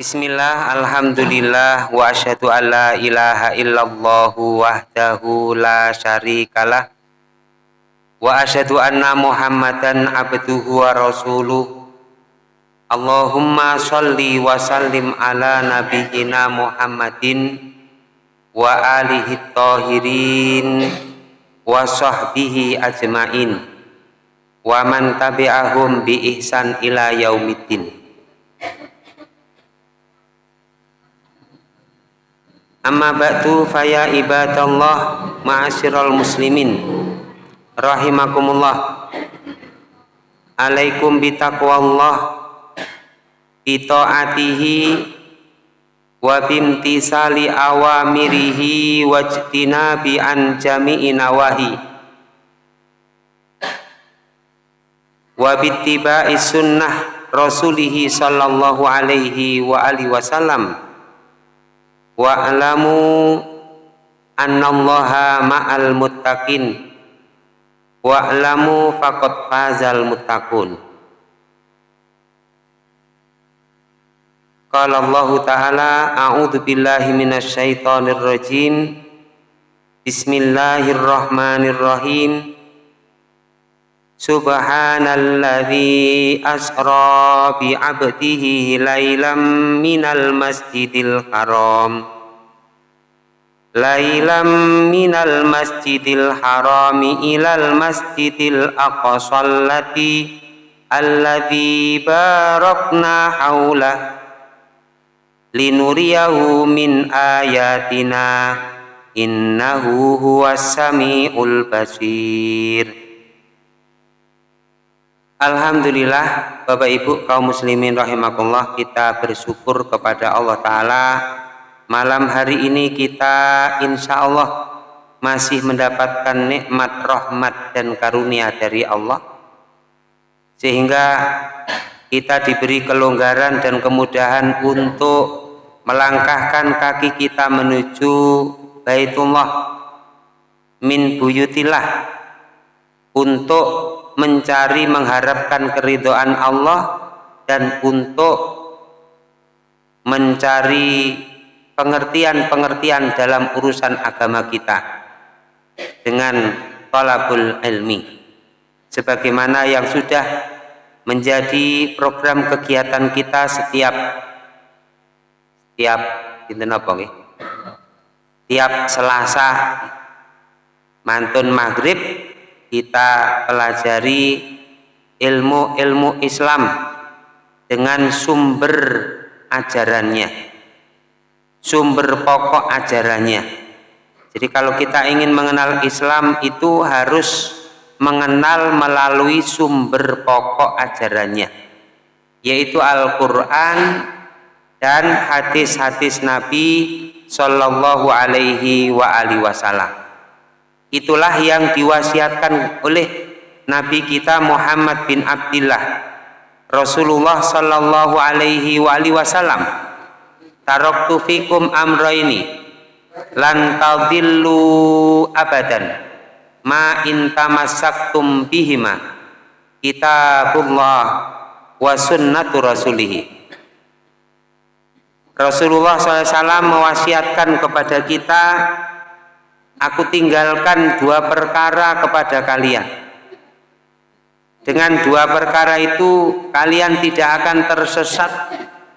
Bismillah, Alhamdulillah, wa asyhadu an la ilaha illallah wahdahu la syarikalah wa asyhadu anna Muhammadan abduhu wa rasuluh. Allahumma salli wa sallim ala nabiyyina Muhammadin wa alihi tahirin wa sahbihi ajmain wa man tabi'ahum bi ihsan ila yaumiddin Amma ba'du faya ibadallah ma'asyiral muslimin. Rahimakumullah. Alaikum bitaqwallah bitaatihi wa bimtisali awamirihi wajtinabi an jami'i nawahi. Wa bittiba'i sunnah rasulihi sallallahu alaihi wa alihi wasallam wa'lamu annallaha ma'al muttaqin. Wa'lamu faqad fazal muttaqun. Qala Allah Ta'ala A'udhu billahi minasyaitonir rajim. Bismillahirrahmanirrahim. Subhanalladzi asra bi 'abdihi lailam minal masjidil haram Lailam minal masjidil harami ilal masjidil aqsallati alladzi barakna haulah linuriyahu min ayatina innahu huwas samiul basir. Alhamdulillah Bapak Ibu kaum muslimin rahimakumullah kita bersyukur kepada Allah Ta'ala malam hari ini kita insya Allah masih mendapatkan nikmat rahmat dan karunia dari Allah. Sehingga kita diberi kelonggaran dan kemudahan untuk melangkahkan kaki kita menuju Baitullah min buyutillah untuk mencari mengharapkan keridhaan Allah dan untuk mencari pengertian-pengertian dalam urusan agama kita dengan talabul ilmi. Sebagaimana yang sudah menjadi program kegiatan kita setiap setiap apa tiap Selasa mantun maghrib kita pelajari ilmu-ilmu Islam dengan sumber ajarannya sumber pokok ajarannya. Jadi kalau kita ingin mengenal Islam itu harus mengenal melalui sumber pokok ajarannya yaitu Al-Quran dan hadis-hadis Nabi Shallallahu Alaihi Wasallam. Itulah yang diwasiatkan oleh Nabi kita Muhammad bin Abdullah Rasulullah sallallahu alaihi wa alihi wasallam taraktu fikum amraini lan tadillu abadan. Ma in tamassaktum bihima. Kitabullah wa sunnatu rasulih Rasulullah SAW mewasiatkan kepada kita aku tinggalkan dua perkara kepada kalian. Dengan dua perkara itu kalian tidak akan tersesat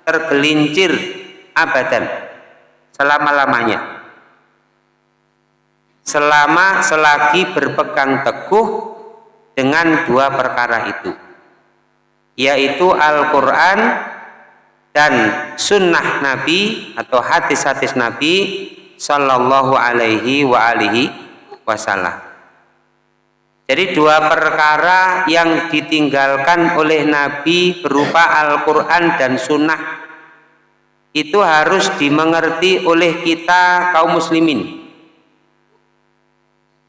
tergelincir abadan selama-lamanya selama selagi berpegang teguh dengan dua perkara itu yaitu Al-Quran dan sunnah Nabi atau hadis-hadis Nabi sallallahu alaihi wa alihi wasallam. Jadi dua perkara yang ditinggalkan oleh Nabi berupa Al-Quran dan Sunnah itu harus dimengerti oleh kita kaum muslimin.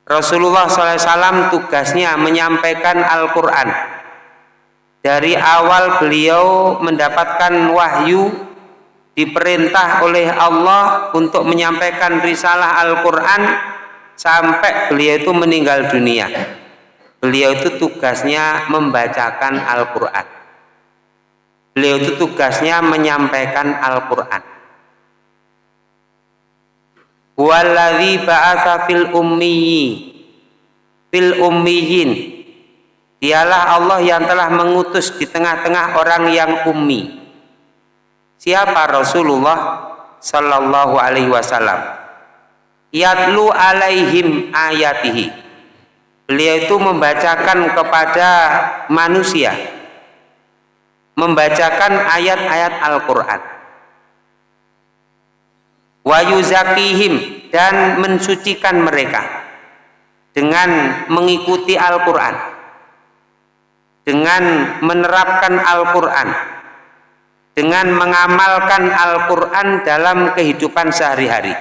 Rasulullah SAW tugasnya menyampaikan Al-Quran. Dari awal beliau mendapatkan wahyu diperintah oleh Allah untuk menyampaikan risalah Al-Quran sampai beliau itu meninggal dunia beliau itu tugasnya membacakan Al-Quran beliau itu tugasnya menyampaikan Al-Quran. Walladhi ba'atha fil ummiyi fil ummiyin. Dialah Allah yang telah mengutus di tengah-tengah orang yang ummi. Siapa Rasulullah sallallahu alaihi wasallam? Yatlu alaihim ayatihi. Beliau itu membacakan kepada manusia membacakan ayat-ayat Al-Quran. Dan mensucikan mereka dengan mengikuti Al-Quran dengan menerapkan Al-Quran dengan mengamalkan Al-Quran dalam kehidupan sehari-hari.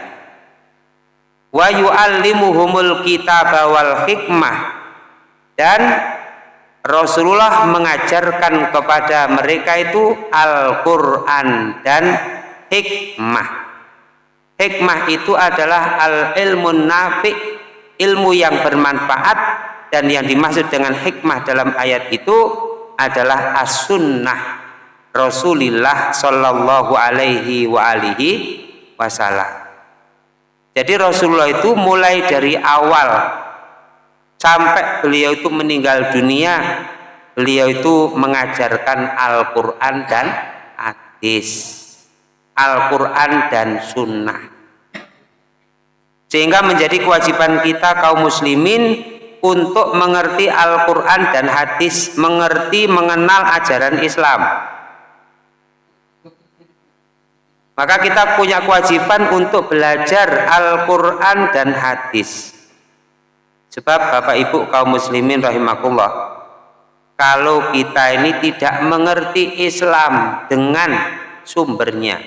Wa yu'allimuhumul kitab wal hikmah dan Rasulullah mengajarkan kepada mereka itu Al-Quran dan hikmah. Hikmah itu adalah al-ilmu nafi, ilmu yang bermanfaat dan yang dimaksud dengan hikmah dalam ayat itu adalah as-sunnah Rasulullah Shallallahu alaihi wa alihi wasallam. Jadi Rasulullah itu mulai dari awal sampai beliau itu meninggal dunia beliau itu mengajarkan Al-Quran dan hadis. Al-Quran dan sunnah. Sehingga menjadi kewajiban kita kaum muslimin untuk mengerti Al-Quran dan hadis mengerti mengenal ajaran Islam. Maka kita punya kewajiban untuk belajar Al-Quran dan hadis Sebab Bapak Ibu kaum muslimin rahimakumullah, kalau kita ini tidak mengerti Islam dengan sumbernya,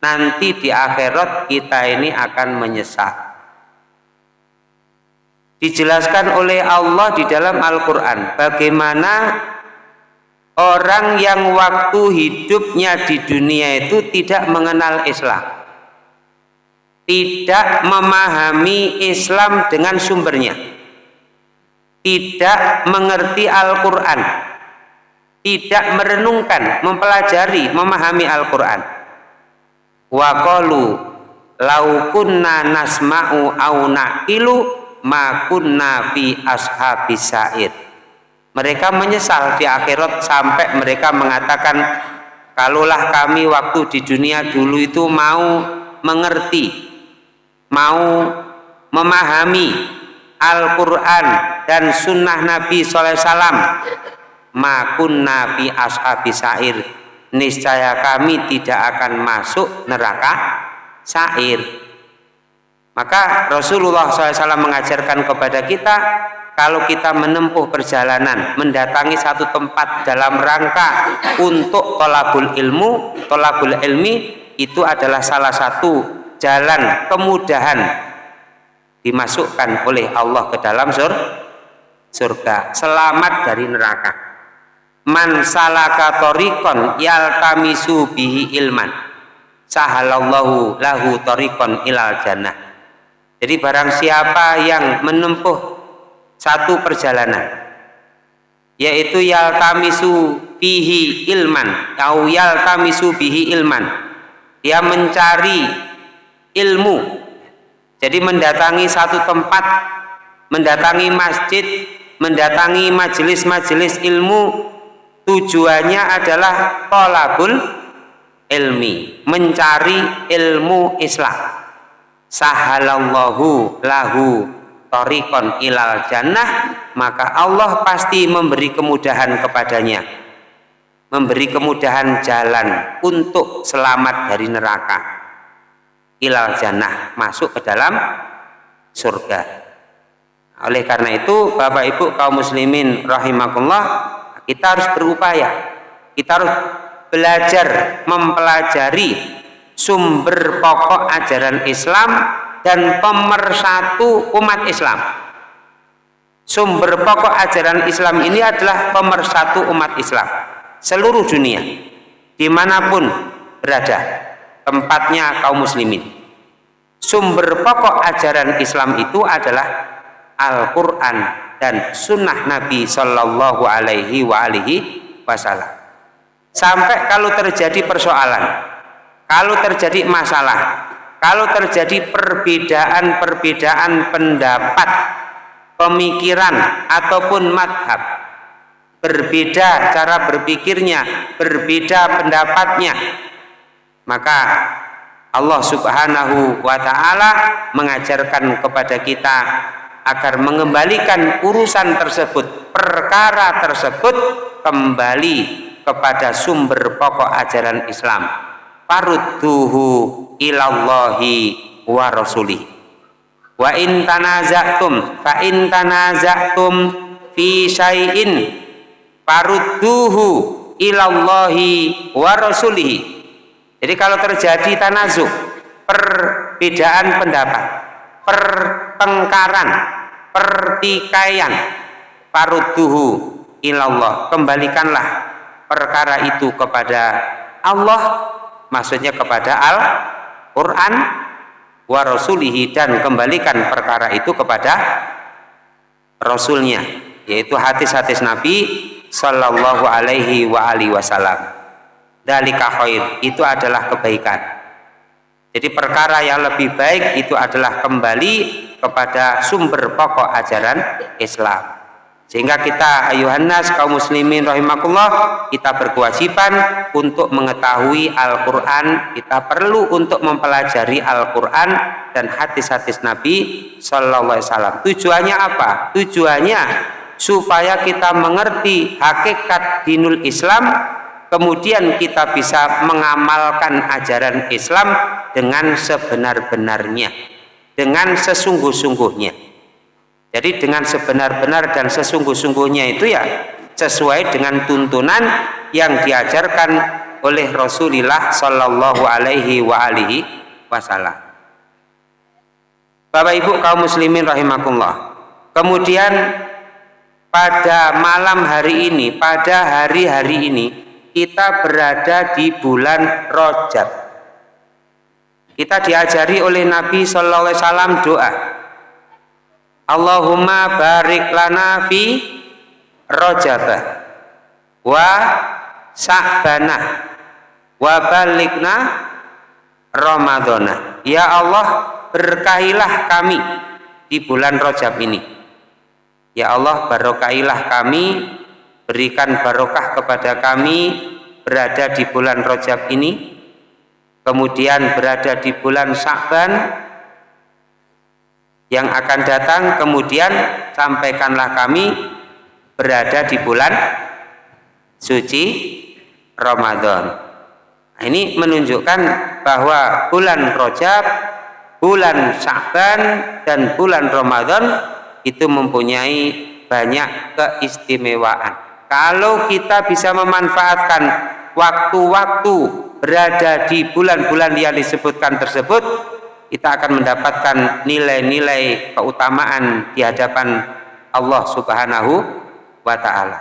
nanti di akhirat kita ini akan menyesal. Dijelaskan oleh Allah di dalam Al-Quran bagaimana orang yang waktu hidupnya di dunia itu tidak mengenal Islam tidak memahami Islam dengan sumbernya. Tidak mengerti Al-Quran. Tidak merenungkan, mempelajari, memahami Al-Quran. Wa qalu laukunna nasma'u au na'ilu ma kunna fi ashabis sa'ir. Mereka menyesal di akhirat sampai mereka mengatakan kalaulah kami waktu di dunia dulu itu mau mengerti mau memahami Al-Quran dan sunnah Nabi SAW makun Nabi ashabi sair. Niscaya kami tidak akan masuk neraka sair. Maka Rasulullah SAW mengajarkan kepada kita kalau kita menempuh perjalanan mendatangi satu tempat dalam rangka untuk tolabul ilmu tolabul ilmi itu adalah salah satu jalan kemudahan dimasukkan oleh Allah ke dalam sur surga. Selamat dari neraka. Man salaka tariqan yaltamisu bihi ilman. Sahalallahu lahu tariqan ilal jannah. Jadi barang siapa yang menempuh satu perjalanan yaitu yaltamisu bihi ilman atau yaltamisu bihi ilman dia mencari ilmu. Jadi mendatangi satu tempat mendatangi masjid mendatangi majelis-majelis ilmu tujuannya adalah tolabul ilmi mencari ilmu Islam. Sahalallahu lahu torikon ilal jannah maka Allah pasti memberi kemudahan kepadanya. Memberi kemudahan jalan untuk selamat dari neraka ilal jannah masuk ke dalam surga. Oleh karena itu Bapak Ibu kaum muslimin rahimakumullah kita harus berupaya. Kita harus belajar mempelajari sumber pokok ajaran Islam dan pemersatu umat Islam. Sumber pokok ajaran Islam ini adalah pemersatu umat Islam seluruh dunia di mana pun berada tempatnya kaum muslimin. Sumber pokok ajaran Islam itu adalah Al-Quran dan sunnah Nabi Shallallahu Alaihi Wasallam. Sampai kalau terjadi persoalan kalau terjadi masalah kalau terjadi perbedaan-perbedaan pendapat pemikiran ataupun madhab berbeda cara berpikirnya berbeda pendapatnya maka Allah subhanahu wa ta'ala mengajarkan kepada kita agar mengembalikan urusan tersebut perkara tersebut kembali kepada sumber pokok ajaran Islam. Farudduhu ilallahi wa rasulih. Wa in tanaza'tum fa in tanaza'tum fi syai'in farudduhu ilallahi wa rasulih jadi kalau terjadi tanazuk, perbedaan pendapat, pertengkaran, pertikaian, parudduhu ilallah, kembalikanlah perkara itu kepada Allah, maksudnya kepada Al-Quran wa rasulihi dan kembalikan perkara itu kepada Rasulnya, yaitu hadis-hadis Nabi Sallallahu alaihi wa alihi wasallam dalika khair. Itu adalah kebaikan. Jadi perkara yang lebih baik itu adalah kembali kepada sumber pokok ajaran Islam. Sehingga kita ayuhannas kaum muslimin rahimakumullah kita berkewajiban untuk mengetahui Al-Quran. Kita perlu untuk mempelajari Al-Quran dan hadis-hadis Nabi Sallallahu Alaihi Wasallam. Tujuannya apa? tujuannya supaya kita mengerti hakikat dinul Islam kemudian kita bisa mengamalkan ajaran Islam dengan sebenar-benarnya dengan sesungguh-sungguhnya jadi dengan sebenar-benar dan sesungguh-sungguhnya itu ya sesuai dengan tuntunan yang diajarkan oleh Rasulullah Shallallahu Alaihi wa alihi Wasallam. Bapak Ibu kaum muslimin rahimakumullah. Kemudian pada malam hari ini, pada hari-hari ini kita berada di bulan Rojab. Kita diajari oleh Nabi Shallallahu Alaihi Wasallam doa. Allahumma barik lana fi Rojabah wa Sa'banah wa balikna Ramadana. Ya Allah, berkahilah kami di bulan Rojab ini. Ya Allah, barokahilah kami berikan barokah kepada kami berada di bulan Rojab ini kemudian berada di bulan Sa'ban yang akan datang kemudian sampaikanlah kami berada di bulan suci Ramadan. Nah, ini menunjukkan bahwa bulan Rojab bulan Sa'ban dan bulan Ramadan itu mempunyai banyak keistimewaan kalau kita bisa memanfaatkan waktu-waktu berada di bulan-bulan yang disebutkan tersebut kita akan mendapatkan nilai-nilai keutamaan di hadapan Allah subhanahu wa ta'ala.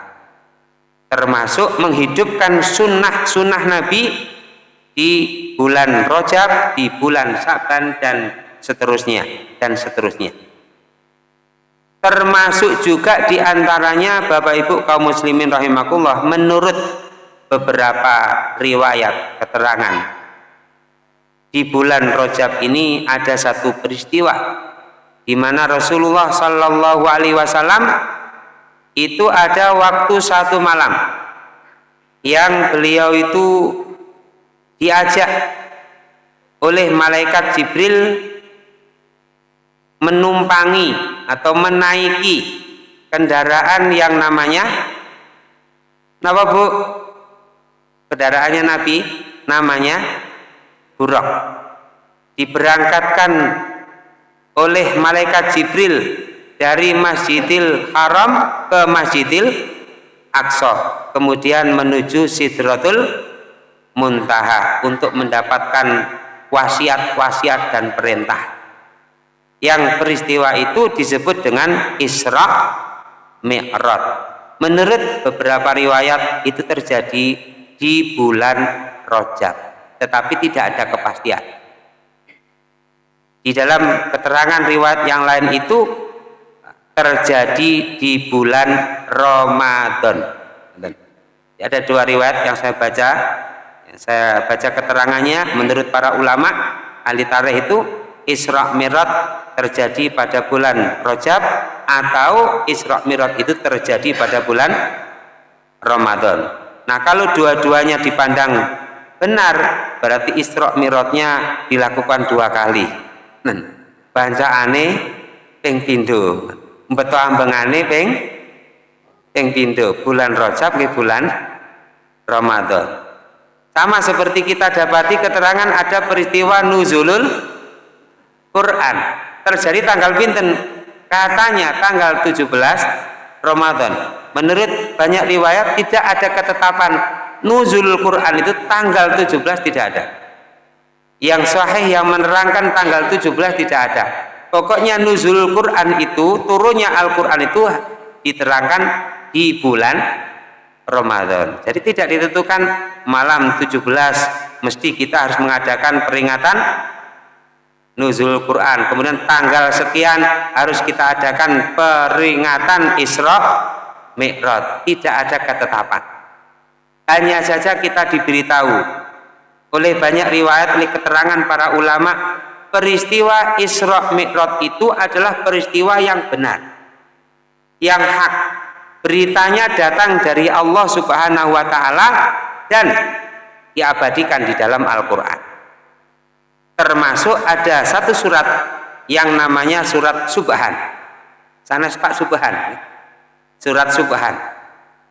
Termasuk menghidupkan sunnah-sunnah Nabi di bulan Rojab, di bulan Sa'ban dan seterusnya dan seterusnya termasuk juga di antaranya Bapak Ibu kaum muslimin rahimakumullah menurut beberapa riwayat keterangan. Di bulan Rojab ini ada satu peristiwa di mana Rasulullah Shallallahu Alaihi Wasallam itu ada waktu satu malam yang beliau itu diajak oleh malaikat Jibril menumpangi atau menaiki kendaraan yang namanya apa bu? kendaraannya Nabi namanya buruk diberangkatkan oleh malaikat Jibril dari Masjidil Haram ke Masjidil Aqsa kemudian menuju Sidratul Muntaha untuk mendapatkan wasiat-wasiat dan perintah yang peristiwa itu disebut dengan Isra Mi'raj. Menurut beberapa riwayat itu terjadi di bulan Rojab tetapi tidak ada kepastian. Di dalam keterangan riwayat yang lain itu terjadi di bulan Ramadan. Ada dua riwayat yang saya baca. Yang saya baca keterangannya menurut para ulama ahli tarikh itu Isra Mi'raj terjadi pada bulan Rajab atau Isra Mi'raj itu terjadi pada bulan Ramadan. Nah, kalau dua-duanya dipandang benar, berarti Isra Mi'rajnya dilakukan dua kali. Nah, aneh ping pindho. Mbeto ambengane ping ping pindho. Bulan Rajab ke bulan Ramadan. Sama seperti kita dapati keterangan ada peristiwa nuzulul Quran. Terjadi tanggal pinten? Katanya tanggal 17 Ramadan. Menurut banyak riwayat tidak ada ketetapan nuzul Quran itu tanggal 17 tidak ada. Yang sahih yang menerangkan tanggal 17 tidak ada. Pokoknya nuzul Quran itu turunnya Al-Quran itu diterangkan di bulan Ramadan. Jadi tidak ditentukan malam 17 mesti kita harus mengadakan peringatan nuzul Quran. Kemudian tanggal sekian harus kita adakan peringatan Isra Mi'raj. Tidak ada ketetapan. Hanya saja kita diberitahu oleh banyak riwayat oleh keterangan para ulama peristiwa Isra Mi'raj itu adalah peristiwa yang benar. Yang hak beritanya datang dari Allah Subhanahu wa taala dan diabadikan di dalam Al-Qur'an. Termasuk ada satu surat yang namanya surat Subhan. Sana Pak Subhan. Surat Subhan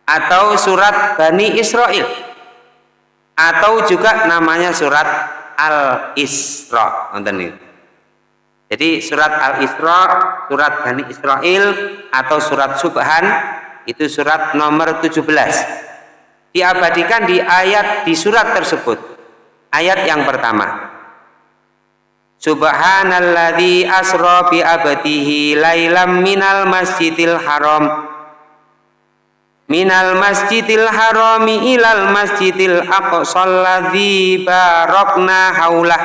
atau surat Bani Israel atau juga namanya surat Al-Isra. Jadi surat Al-Isra, surat Bani Israel atau surat Subhan itu surat nomor 17 diabadikan di ayat di surat tersebut ayat yang pertama Subhanalladzi asra bi abdihi lailam minal masjidil haram. Minal masjidil harami ilal masjidil aqsal ladzi barakna haulah.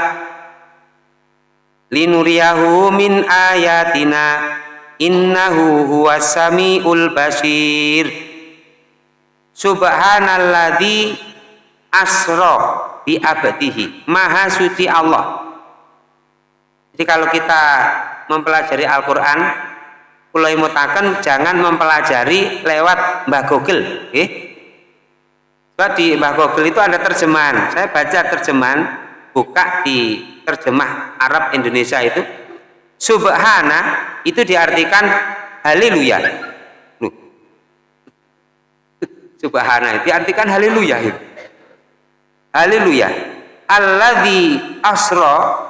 Linuriyahu min ayatina innahu huwas samiul basir. Subhanalladzi asra bi abdihi. Maha suci Allah jadi kalau kita mempelajari Al-Qur'an mulai mutakan jangan mempelajari lewat Mbah eh? Sebab di Mbah Google itu ada terjemahan. Saya baca terjemahan buka di terjemah Arab Indonesia itu. Subhana itu diartikan haleluya. Subhana itu diartikan haleluya. Haleluya. Alladzi asro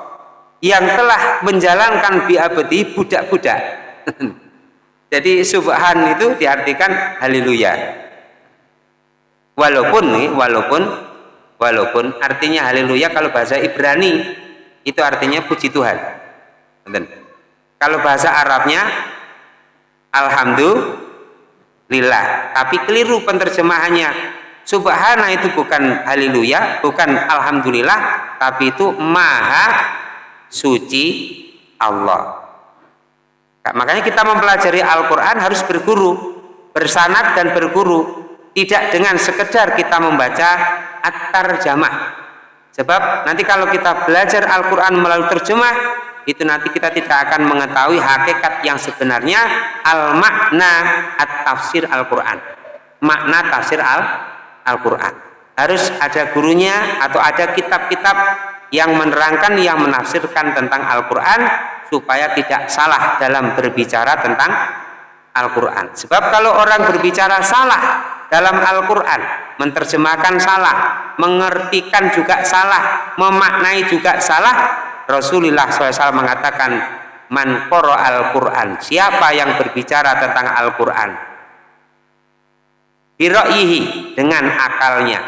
yang telah menjalankan biabadi budak-budak. Jadi subhan itu diartikan haleluya. Walaupun nih walaupun walaupun artinya haleluya kalau bahasa Ibrani itu artinya puji Tuhan. Kalau bahasa Arabnya Alhamdulillah, tapi keliru penerjemahannya. Subhana itu bukan haleluya, bukan alhamdulillah, tapi itu maha suci Allah. Nah, makanya kita mempelajari Al-Quran harus berguru, bersanat dan berguru, tidak dengan sekedar kita membaca at-tarjamah. Sebab nanti kalau kita belajar Al-Quran melalui terjemah, itu nanti kita tidak akan mengetahui hakikat yang sebenarnya al makna at tafsir Al Quran makna tafsir Al Al Quran harus ada gurunya atau ada kitab-kitab yang menerangkan yang menafsirkan tentang Al Quran supaya tidak salah dalam berbicara tentang Al Quran sebab kalau orang berbicara salah dalam Al Quran menerjemahkan salah mengertikan juga salah memaknai juga salah Rasulullah SAW mengatakan man al-Quran siapa yang berbicara tentang Al-Quran biro'ihi dengan akalnya.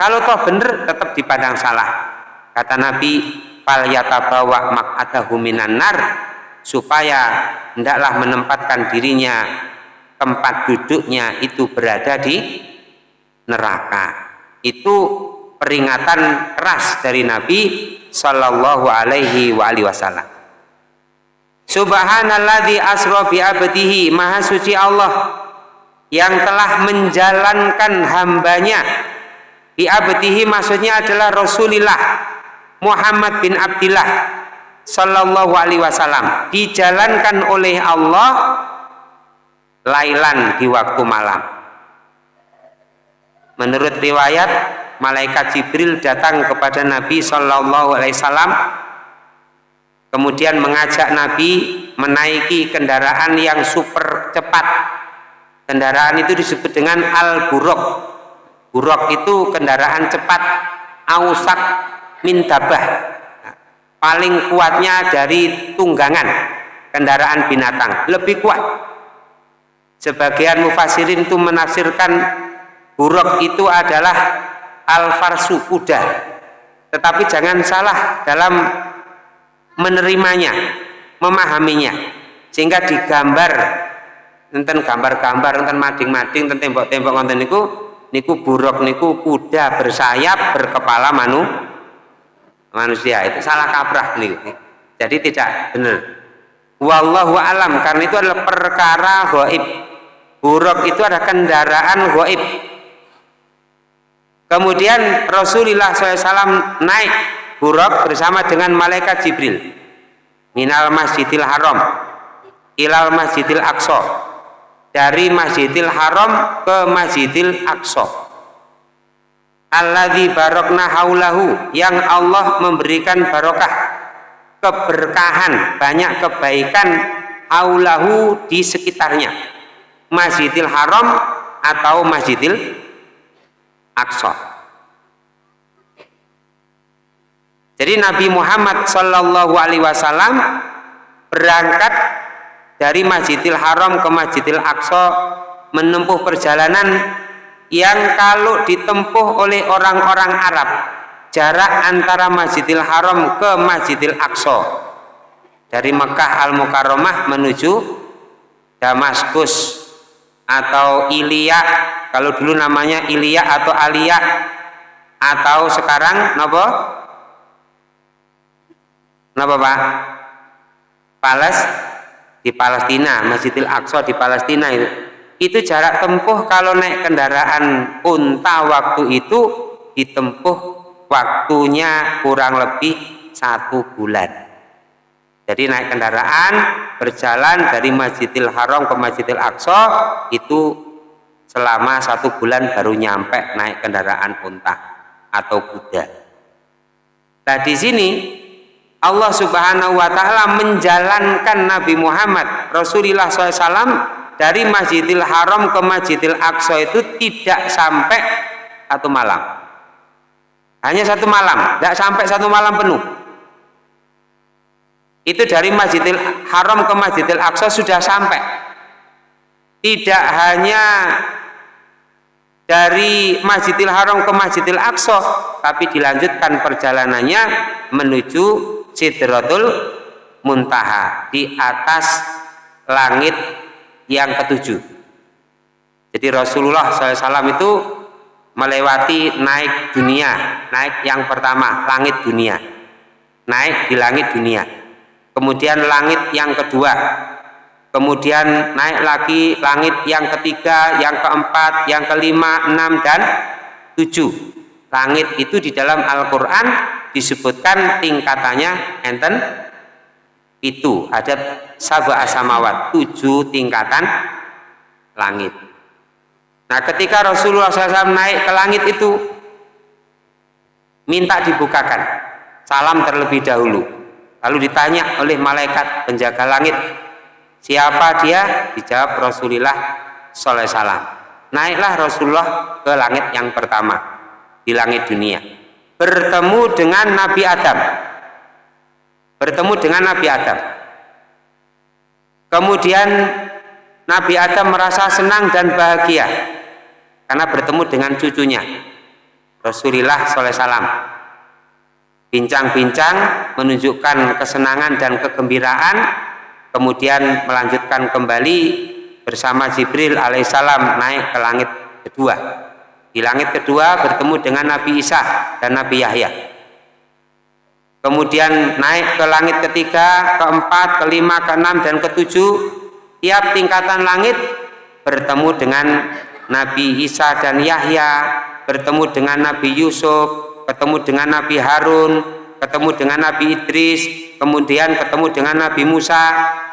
Kalau toh benar tetap dipandang salah kata Nabi fal yatabawa mak'adahu minan nar supaya hendaklah menempatkan dirinya tempat duduknya itu berada di neraka. Itu peringatan keras dari Nabi sallallahu alaihi wa alihi wasallam. Subhanalladzi asra bi abdihi maha suci Allah yang telah menjalankan hambanya. Di abdihi maksudnya adalah Rasulullah Muhammad bin Abdullah Sallallahu Alaihi Wasallam dijalankan oleh Allah lailan di waktu malam. Menurut riwayat malaikat Jibril datang kepada Nabi Sallallahu Alaihi Wasallam kemudian mengajak Nabi menaiki kendaraan yang super cepat. Kendaraan itu disebut dengan al-buruk. Buruk itu kendaraan cepat ausak mintabah. Paling kuatnya dari tunggangan kendaraan binatang. Lebih kuat. Sebagian mufasirin itu menafsirkan buruk itu adalah al-farsu kuda. Tetapi jangan salah dalam menerimanya memahaminya. Sehingga digambar enten gambar-gambar enten mading-mading enten tembok-tembok ngonten niku niku buruk niku kuda bersayap berkepala manu manusia itu salah kaprah nih. Jadi tidak benar. Wallahu alam karena itu adalah perkara goib. Buruk itu ada kendaraan goib. Kemudian Rasulullah SAW naik buruk bersama dengan malaikat Jibril. Minal masjidil haram ilal masjidil aqsa. Dari Masjidil Haram ke Masjidil Aqsa alladzi barokna haulahu yang Allah memberikan barokah. Keberkahan banyak kebaikan haulahu di sekitarnya. Masjidil Haram atau Masjidil Aqsa. Jadi Nabi Muhammad Shallallahu Alaihi Wasallam berangkat dari Masjidil Haram ke Masjidil Aqsa menempuh perjalanan yang kalau ditempuh oleh orang-orang Arab jarak antara Masjidil Haram ke Masjidil Aqsa dari Mekah Al-Mukarramah menuju Damaskus atau Ilya kalau dulu namanya Ilya atau Alia atau sekarang napa? Napa Pak? Pales? Di Palestina, Masjidil Aqsa di Palestina itu. Itu jarak tempuh kalau naik kendaraan unta waktu itu ditempuh waktunya kurang lebih satu bulan. Jadi naik kendaraan berjalan dari Masjidil Haram ke Masjidil Aqsa itu selama satu bulan baru nyampe naik kendaraan unta atau kuda. Nah di sini Allah Subhanahu wa taala menjalankan Nabi Muhammad Rasulullah SAW dari Masjidil Haram ke Masjidil Aqsa itu tidak sampai satu malam. Hanya satu malam, tidak sampai satu malam penuh. Itu dari Masjidil Haram ke Masjidil Aqsa sudah sampai. Tidak hanya dari Masjidil Haram ke Masjidil Aqsa, tapi dilanjutkan perjalanannya menuju Sidratul Muntaha di atas langit yang ketujuh. Jadi Rasulullah SAW itu melewati naik dunia, naik yang pertama langit dunia, naik di langit dunia. Kemudian langit yang kedua, kemudian naik lagi langit yang ketiga, yang keempat, yang kelima, enam dan tujuh. Langit itu di dalam Al-Quran disebutkan tingkatannya enten itu ada sabah asamawat tujuh tingkatan langit. Nah ketika Rasulullah SAW naik ke langit itu minta dibukakan salam terlebih dahulu. Lalu ditanya oleh malaikat penjaga langit siapa dia? Dijawab Rasulullah SAW naiklah Rasulullah ke langit yang pertama di langit dunia. Bertemu dengan Nabi Adam bertemu dengan Nabi Adam. Kemudian Nabi Adam merasa senang dan bahagia karena bertemu dengan cucunya Rasulullah SAW bincang-bincang menunjukkan kesenangan dan kegembiraan kemudian melanjutkan kembali bersama Jibril alaihissalam naik ke langit kedua. Di langit kedua bertemu dengan Nabi Isa dan Nabi Yahya. Kemudian naik ke langit ketiga, keempat, kelima, keenam, dan ketujuh. Tiap tingkatan langit bertemu dengan Nabi Isa dan Yahya, bertemu dengan Nabi Yusuf, ketemu dengan Nabi Harun, ketemu dengan Nabi Idris, kemudian ketemu dengan Nabi Musa,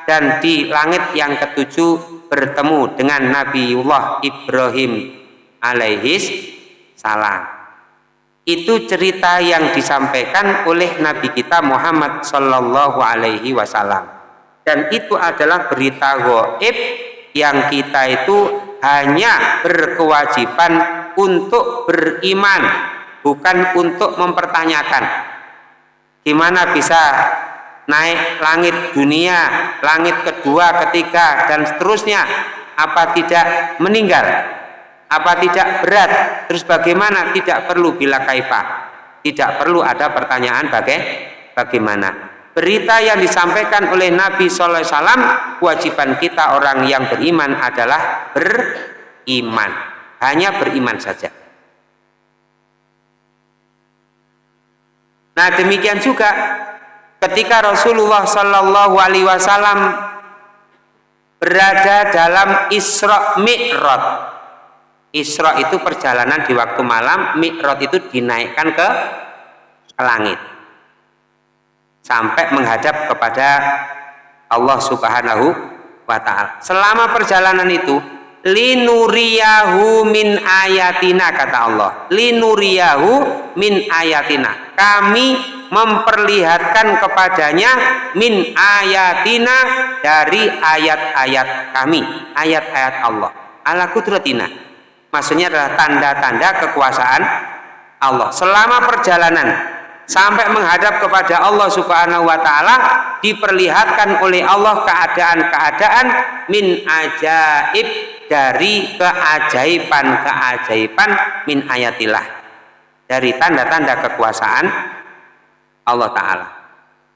dan di langit yang ketujuh bertemu dengan Nabiullah Ibrahim alaihis salam. Itu cerita yang disampaikan oleh Nabi kita Muhammad Sallallahu Alaihi Wasallam. Dan itu adalah berita goib yang kita itu hanya berkewajiban untuk beriman, bukan untuk mempertanyakan. Gimana bisa naik langit dunia, langit kedua, ketiga, dan seterusnya? Apa tidak meninggal? Apa tidak berat? Terus bagaimana? Tidak perlu bila kaifah. Tidak perlu ada pertanyaan bagai bagaimana. Berita yang disampaikan oleh Nabi SAW kewajiban kita orang yang beriman adalah beriman. Hanya beriman saja. Nah demikian juga ketika Rasulullah Shallallahu Alaihi Wasallam berada dalam Isra Mi'raj Isra itu perjalanan di waktu malam, Mi'raj itu dinaikkan ke, ke langit. Sampai menghadap kepada Allah Subhanahu wa taala. Selama perjalanan itu linuriyahu min ayatina kata Allah. Linuriyahu min ayatina. Kami memperlihatkan kepadanya min ayatina dari ayat-ayat kami, ayat-ayat Allah. Ala kudratina maksudnya adalah tanda-tanda kekuasaan Allah. Selama perjalanan sampai menghadap kepada Allah Subhanahu wa taala diperlihatkan oleh Allah keadaan-keadaan min ajaib dari keajaiban-keajaiban min ayatillah. Dari tanda-tanda kekuasaan Allah taala.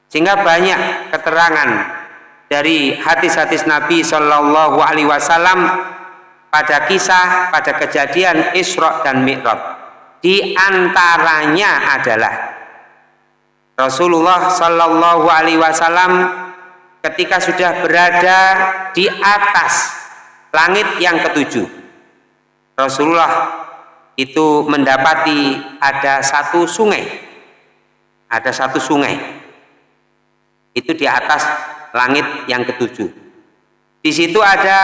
Sehingga banyak keterangan dari hadis-hadis Nabi Shallallahu alaihi wasallam pada kisah pada kejadian Isra dan Mi'raj. Di antaranya adalah Rasulullah Shallallahu Alaihi Wasallam ketika sudah berada di atas langit yang ketujuh. Rasulullah itu mendapati ada satu sungai. Ada satu sungai. Itu di atas langit yang ketujuh di situ ada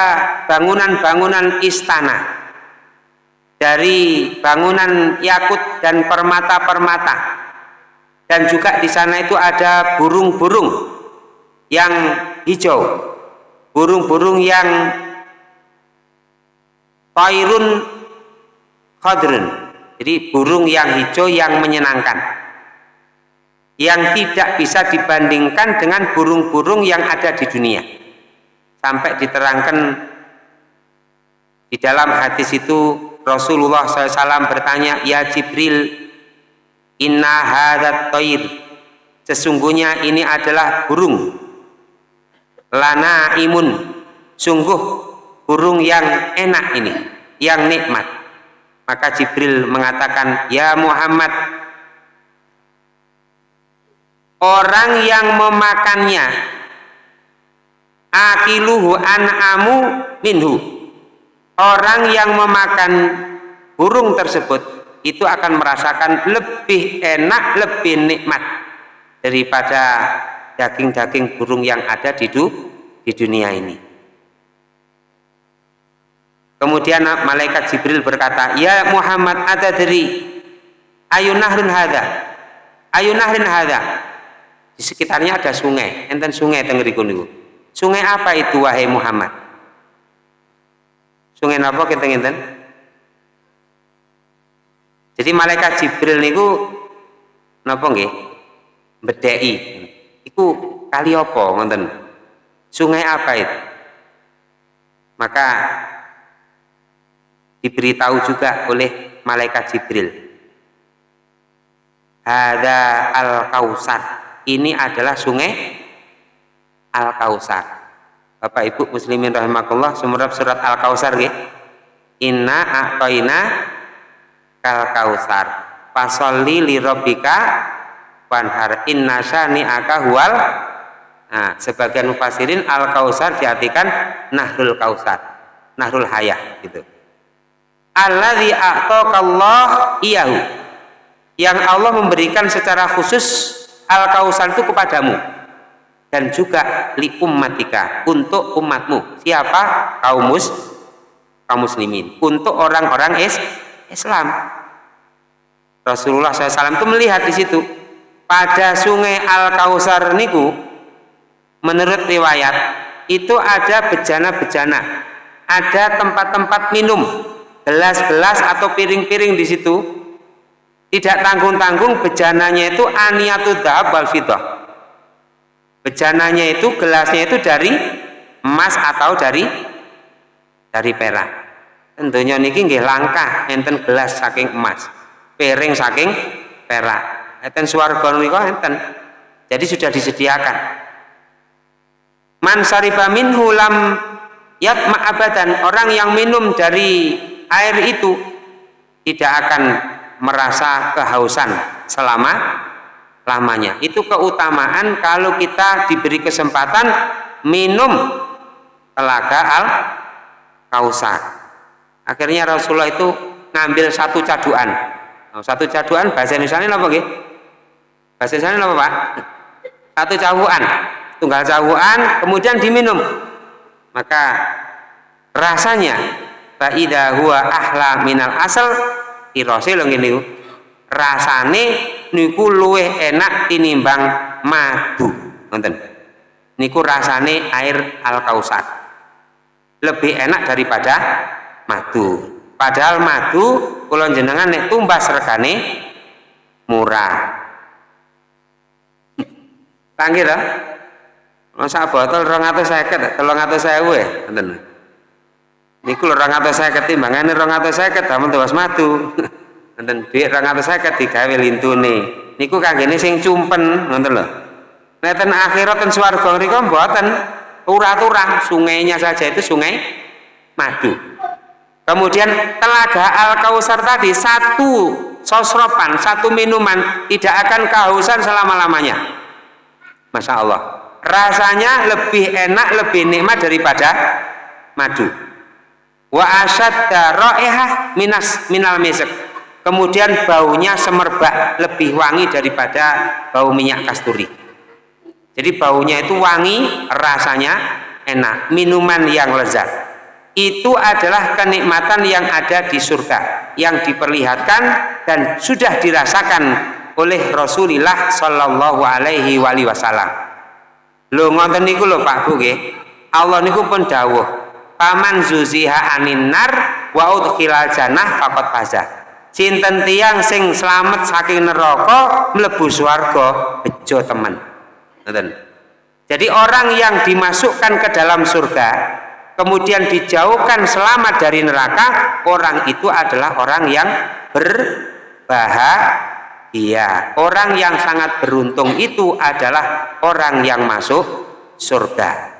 bangunan-bangunan istana dari bangunan yakut dan permata-permata. Dan juga di sana itu ada burung-burung yang hijau. Burung-burung yang tairun khadrun. Jadi burung yang hijau yang menyenangkan. Yang tidak bisa dibandingkan dengan burung-burung yang ada di dunia sampai diterangkan di dalam hadis itu Rasulullah SAW bertanya ya Jibril inna hadat toir sesungguhnya ini adalah burung. Lana imun. Sungguh burung yang enak ini yang nikmat. Maka Jibril mengatakan ya Muhammad orang yang memakannya akiluhu an'amu minhu. Orang yang memakan burung tersebut itu akan merasakan lebih enak lebih nikmat daripada daging-daging burung yang ada di, du, di dunia ini. Kemudian malaikat Jibril berkata ya Muhammad ada dari ayunahrin hada ayunahrin hada di sekitarnya ada sungai. Enten sungai tengeriku niku Sungai apa itu wahai Muhammad? Sungai apa kita ngeten? Jadi malaikat Jibril niku napa nggih? Bedheki. Iku kali apa ngoten? Sungai apa itu? Maka diberitahu juga oleh malaikat Jibril. Ada al-kausar. Ini adalah sungai Al-Kausar. Bapak Ibu muslimin rahimakumullah sumrap surat Al-Kausar nggih. Inna a'tayna kal kausar. Fasolli li wanhar inna syani'aka huwal Nah, sebagian mufassirin Al-Kausar diartikan Nahrul Kausar. Nahrul Hayah gitu. Alladzi a'taqallah iyahu. Yang Allah memberikan secara khusus al-kausar itu kepadamu dan juga li ummatika untuk umatmu. Siapa? Kaum mus kaum muslimin. Untuk orang-orang is Islam. Rasulullah SAW itu melihat di situ pada sungai Al Kausar niku menurut riwayat itu ada bejana-bejana ada tempat-tempat minum gelas-gelas atau piring-piring di situ tidak tanggung-tanggung bejananya itu aniatu dahab wal fidah bejananya itu gelasnya itu dari emas atau dari dari perak. Tentunya niki nggih langkah enten gelas saking emas piring saking perak. Enten swarga niku enten. Jadi sudah disediakan. Man sariba minhu lam yatma abadan. Orang yang minum dari air itu tidak akan merasa kehausan selama lamanya. Itu keutamaan kalau kita diberi kesempatan minum telaga al kausar akhirnya Rasulullah itu ngambil satu caduan. Oh, satu caduan bahasa Indonesia ini apa gitu? bahasa Indonesia apa Pak? satu caduan tunggal caduan kemudian diminum. Maka rasanya faida huwa ahla minal asal irose lho ngene rasane niku luwih enak tinimbang madu. Ngoten. Niku rasane air al kausar lebih enak daripada madu. Padahal madu kula jenengan nek tumbas regane murah. Tanggih lah Masa botol rong atau seket, tolong atau saya gue, enten. Niku rong atau seket timbangane rong atau seket, tamu tewas matu. Enten duit rong atau seket digawe lintune. Niku kanggene sing cumpen, nonton loh. Neten akhirat ten swarga mriku mboten turah-turah, sungainya saja itu sungai madu. Kemudian telaga Al Kausar tadi satu sosropan, satu minuman tidak akan kehausan selama-lamanya. Masya Allah rasanya lebih enak lebih nikmat daripada madu wa asyadda raihah minas minal misk kemudian baunya semerbak lebih wangi daripada bau minyak kasturi jadi baunya itu wangi rasanya enak minuman yang lezat itu adalah kenikmatan yang ada di surga yang diperlihatkan dan sudah dirasakan oleh Rasulullah Shallallahu Alaihi Wasallam Lho ngoten niku lho Pak Bu. Allah niku pun dawuh, "Paman zuziha anin nar wa udkhilal jannah faqad faza." Sinten tiang sing selamat saking neraka mlebu swarga bejo temen. Ngoten. Jadi orang yang dimasukkan ke dalam surga kemudian dijauhkan selamat dari neraka, orang itu adalah orang yang berbahagia orang yang sangat beruntung itu adalah orang yang masuk surga.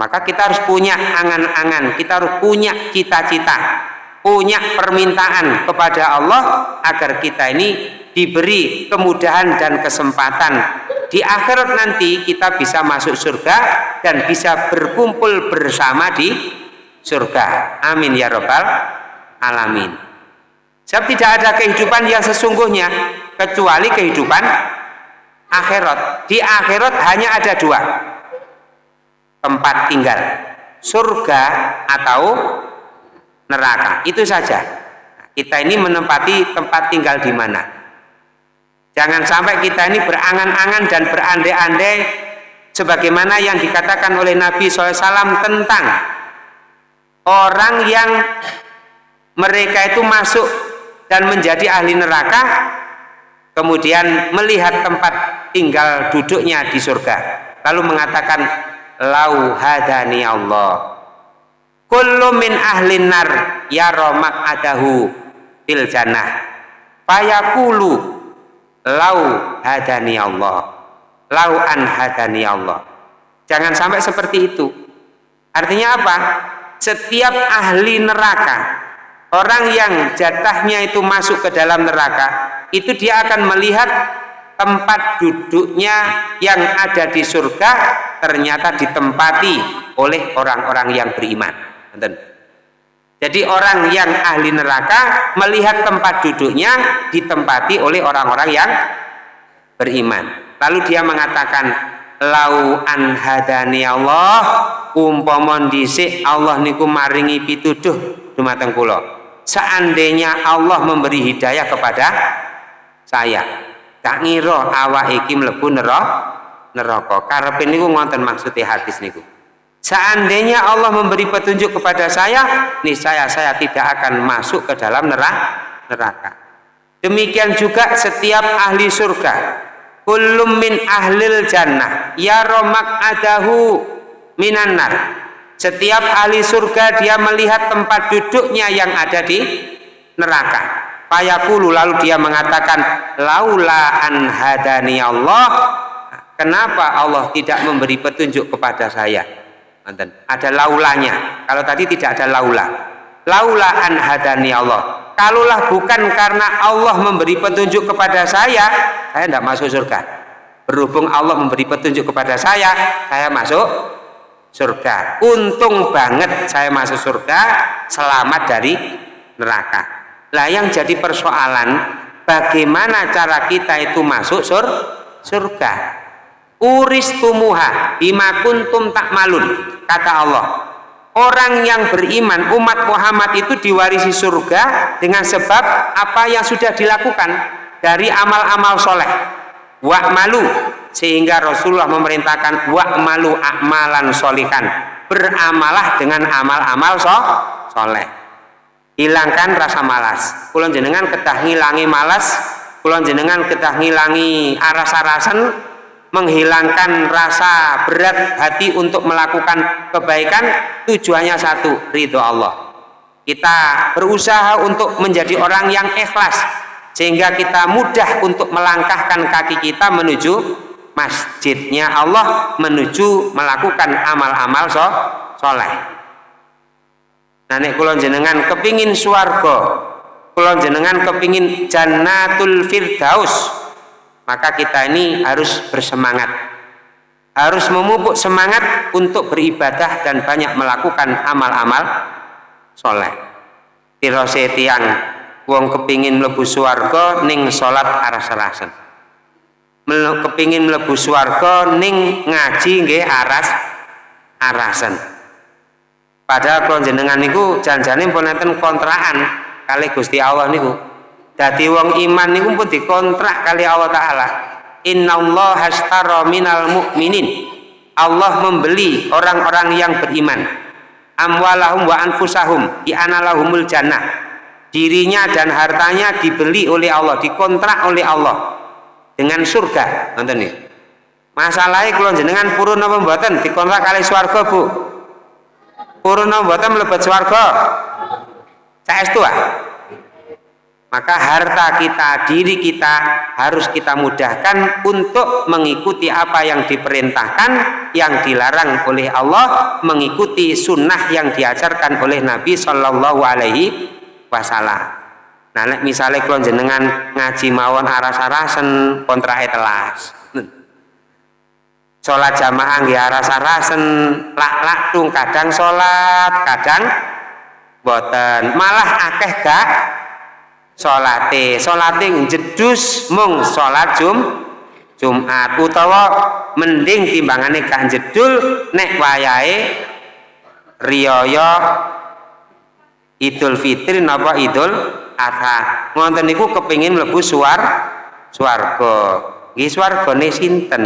Maka kita harus punya angan-angan, kita harus punya cita-cita, punya permintaan kepada Allah agar kita ini diberi kemudahan dan kesempatan di akhirat nanti kita bisa masuk surga dan bisa berkumpul bersama di surga. Amin ya robbal alamin. Sebab tidak ada kehidupan yang sesungguhnya kecuali kehidupan akhirat. Di akhirat hanya ada dua tempat tinggal, surga atau neraka. Itu saja. Kita ini menempati tempat tinggal di mana. Jangan sampai kita ini berangan-angan dan berandai-andai sebagaimana yang dikatakan oleh Nabi SAW tentang orang yang mereka itu masuk dan menjadi ahli neraka kemudian melihat tempat tinggal duduknya di surga lalu mengatakan lau hadani Allah kullu min ahlin nar romak adahu fil jannah. Lau hadani Allah. Lau an hadani Allah. Jangan sampai seperti itu. Artinya apa? Setiap ahli neraka Orang yang jatahnya itu masuk ke dalam neraka, itu dia akan melihat tempat duduknya yang ada di surga ternyata ditempati oleh orang-orang yang beriman. Jadi orang yang ahli neraka melihat tempat duduknya ditempati oleh orang-orang yang beriman. Lalu dia mengatakan, "Lau an hadani Allah, umpamon dhisik Allah niku maringi pituduh dumateng kula. Seandainya Allah memberi hidayah kepada saya, tak ngira awak iki mlebu neraka. Neraka. Karepe niku ngonten maksudnya hadis niku. Seandainya Allah memberi petunjuk kepada saya, niscaya saya tidak akan masuk ke dalam neraka. Demikian juga setiap ahli surga. Kullum min ahlil jannah. Ya romak adahu minanar. Setiap ahli surga dia melihat tempat duduknya yang ada di neraka. Payakulu lalu dia mengatakan, Laula an hadani Allah. Kenapa Allah tidak memberi petunjuk kepada saya? Ada laulanya. Kalau tadi tidak ada laula. Laula an hadani Allah. Kalaulah bukan karena Allah memberi petunjuk kepada saya, saya tidak masuk surga. Berhubung Allah memberi petunjuk kepada saya, saya masuk surga. Untung banget saya masuk surga, selamat dari neraka. Lah yang jadi persoalan, bagaimana cara kita itu masuk sur surga? Uris tumuha bima kuntum tak malun kata Allah orang yang beriman umat Muhammad itu diwarisi surga dengan sebab apa yang sudah dilakukan dari amal-amal soleh. Malu sehingga Rasulullah memerintahkan malu akmalan solikan beramalah dengan amal-amal so soleh. Hilangkan rasa malas. Kulon jenengan ketah ngilangi malas kulon jenengan ketah ngilangi aras-arasan menghilangkan rasa berat hati untuk melakukan kebaikan tujuannya satu ridho Allah. Kita berusaha untuk menjadi orang yang ikhlas sehingga kita mudah untuk melangkahkan kaki kita menuju masjidnya Allah menuju melakukan amal-amal so, soleh. Nah kulon jenengan kepingin suargo kulon jenengan kepingin jannatul firdaus maka kita ini harus bersemangat. Harus memupuk semangat untuk beribadah dan banyak melakukan amal-amal soleh. Tirose tiang wong kepingin melebu suarga ning sholat aras-arasan kepingin melebu suarga ning ngaji nggih aras arasan padahal kalau jenengan niku janjane pun kontrakan kali Gusti Allah niku Dadi wong iman niku pun dikontrak kali Allah taala. Allah hashtara minal mu'minin. Allah membeli orang-orang yang beriman. Amwalahum wa anfusahum di analahumul jannah. Dirinya dan hartanya dibeli oleh Allah, dikontrak oleh Allah dengan surga. Nonton nih. Masalahnya kalau jenengan purun apa mboten dikontrak kali swarga, Bu. Purun apa mboten mlebet swarga? Saestu ah maka harta kita, diri kita harus kita mudahkan untuk mengikuti apa yang diperintahkan, yang dilarang oleh Allah, mengikuti sunnah yang diajarkan oleh Nabi Shallallahu Alaihi Wasallam. Nah, misalnya kalau jenengan ngaji mawon aras-arasen kontra telas. Sholat jamaah nggih aras-arasen, lak-lak tung kadang sholat, kadang boten. Malah akeh gak salate salate jedus mung salat jum Jumat. Utawa mending timbangane gak jedul nek wayahe riyaya Idul Fitri napa Idul Adha. Ngoten kepingin mlebu suar swarga. Nggih swargane sinten?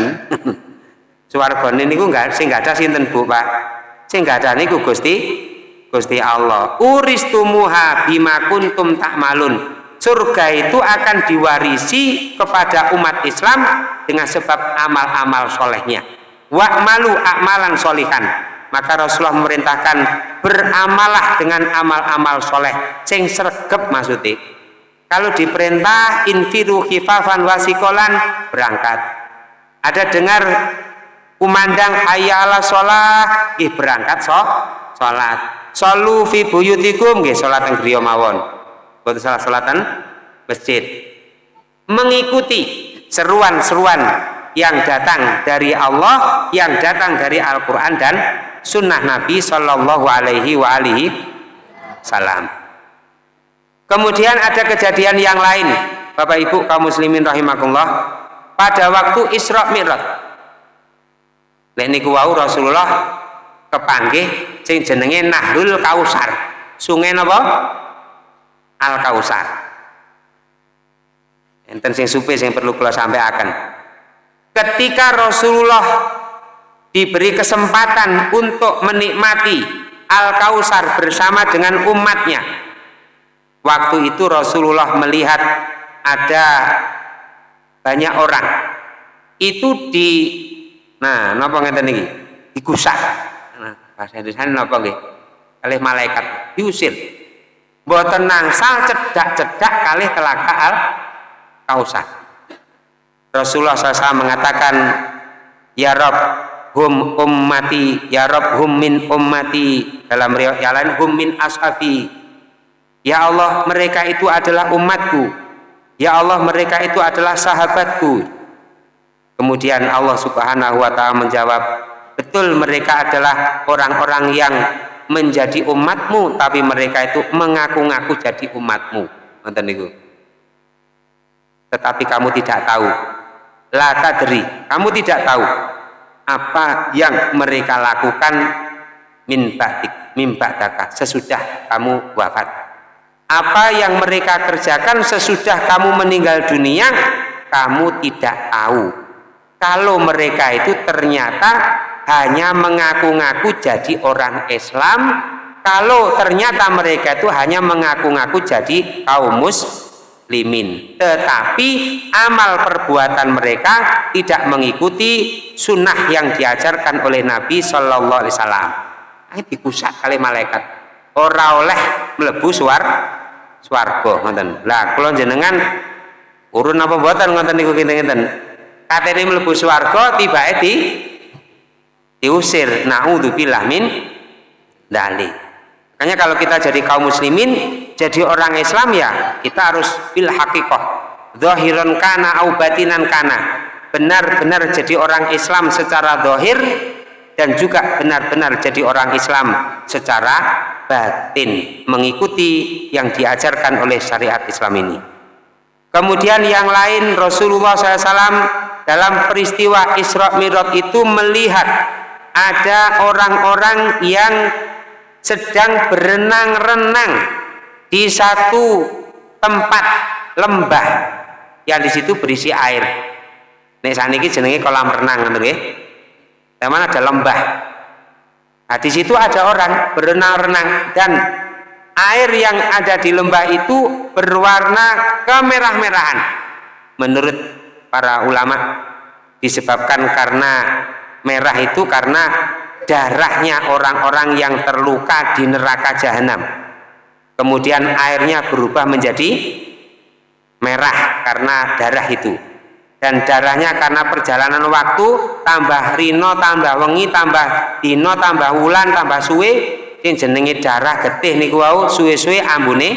Swargane niku enggak sing enggak ada sinten Bu Pak? Sing enggak ada niku Gusti Gusti Allah. Uristumuha bima kuntum takmalun surga itu akan diwarisi kepada umat Islam dengan sebab amal-amal solehnya. Wa'malu akmalan solihan. Maka Rasulullah memerintahkan beramalah dengan amal-amal soleh sing sergep maksudnya. Kalau diperintah infiru khifafan wasikolan berangkat. Ada dengar kumandang hayya sholat ih berangkat so sholat. Solu fi buyutikum. Nggih sholat yang mawon buat salah salatan masjid mengikuti seruan-seruan yang datang dari Allah yang datang dari Al-Quran dan sunnah Nabi Shallallahu Alaihi wa alihi salam kemudian ada kejadian yang lain Bapak Ibu kaum muslimin rahimakumullah pada waktu Isra Mi'raj Nek niku wau Rasulullah kepanggih sing jenenge Nahrul Kausar. Sungai napa? Al Kausar. Enten sing supe sing perlu kula sampaikan. Ketika Rasulullah diberi kesempatan untuk menikmati Al Kausar bersama dengan umatnya. Waktu itu Rasulullah melihat ada banyak orang itu di Nah, napa ngeten niki? Digusak. Nah, bahasa Indonesia napa nggih? Kalih malaikat diusir. Mboten nangsal cedak-cedak kalih telaga al kausar. Rasulullah SAW mengatakan, Ya Rob, hum ummati, Ya Rob hum min ummati. Dalam riwayat lain, hum min ashabi. Ya Allah, mereka itu adalah umatku. Ya Allah, mereka itu adalah sahabatku Kemudian Allah Subhanahu wa taala menjawab, "Betul mereka adalah orang-orang yang menjadi umatmu, tapi mereka itu mengaku-ngaku jadi umatmu." Nonton. Tetapi kamu tidak tahu. La tadri, kamu tidak tahu apa yang mereka lakukan min ba'dik, min ba'daka, sesudah kamu wafat. Apa yang mereka kerjakan sesudah kamu meninggal dunia, kamu tidak tahu kalau mereka itu ternyata hanya mengaku-ngaku jadi orang Islam. Kalau ternyata mereka itu hanya mengaku-ngaku jadi kaum muslimin. Tetapi amal perbuatan mereka tidak mengikuti sunnah yang diajarkan oleh Nabi Shallallahu Alaihi Wasallam. Ini dikusak kali malaikat. Ora oleh melebu suar suargo ngoten. Lah kalau jenengan urun apa buatan ngoten niku kinten-kinten. Katene mlebu swarga tiba di diusir. Naudzubillah min dali makanya kalau kita jadi kaum muslimin jadi orang Islam ya kita harus bil haqiqah. Zahiran kana au batinan kana. Benar-benar jadi orang Islam secara zahir dan juga benar-benar jadi orang Islam secara batin mengikuti yang diajarkan oleh syariat Islam ini. Kemudian yang lain Rasulullah SAW dalam peristiwa Isra Mi'raj itu melihat ada orang-orang yang sedang berenang-renang di satu tempat lembah yang di situ berisi air. Nek saniki jenenge kolam renang nggih. Mana ada lembah. Nah, di situ ada orang berenang-renang dan air yang ada di lembah itu berwarna kemerah-merahan. Menurut para ulama disebabkan karena merah itu karena darahnya orang-orang yang terluka di neraka jahanam. Kemudian airnya berubah menjadi merah karena darah itu. Dan darahnya karena perjalanan waktu tambah rino tambah wengi tambah dino tambah wulan tambah suwe yang jenenge darah getih niku wau suwe-suwe ambune